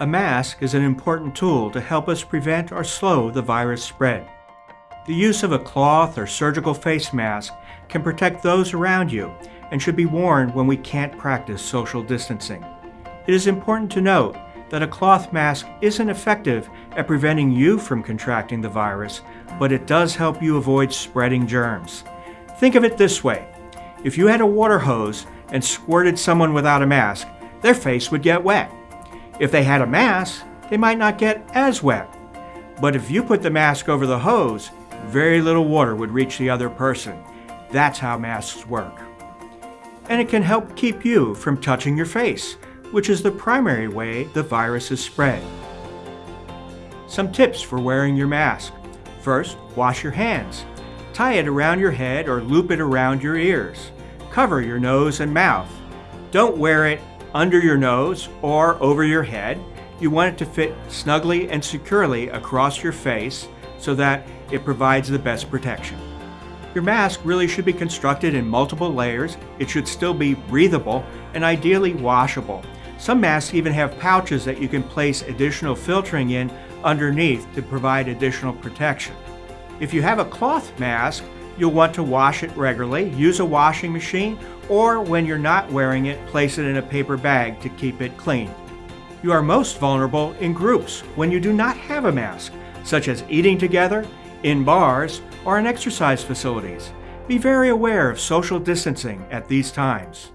A mask is an important tool to help us prevent or slow the virus spread. The use of a cloth or surgical face mask can protect those around you and should be worn when we can't practice social distancing. It is important to note that a cloth mask isn't effective at preventing you from contracting the virus, but it does help you avoid spreading germs. Think of it this way. If you had a water hose and squirted someone without a mask, their face would get wet. If they had a mask, they might not get as wet. But if you put the mask over the hose, very little water would reach the other person. That's how masks work. And it can help keep you from touching your face, which is the primary way the virus is spread. Some tips for wearing your mask. First, wash your hands. Tie it around your head or loop it around your ears. Cover your nose and mouth. Don't wear it under your nose or over your head. You want it to fit snugly and securely across your face so that it provides the best protection. Your mask really should be constructed in multiple layers, it should still be breathable, and ideally washable. Some masks even have pouches that you can place additional filtering in underneath to provide additional protection. If you have a cloth mask, you'll want to wash it regularly, use a washing machine, or when you're not wearing it, place it in a paper bag to keep it clean. You are most vulnerable in groups when you do not have a mask, such as eating together, in bars, or in exercise facilities. Be very aware of social distancing at these times.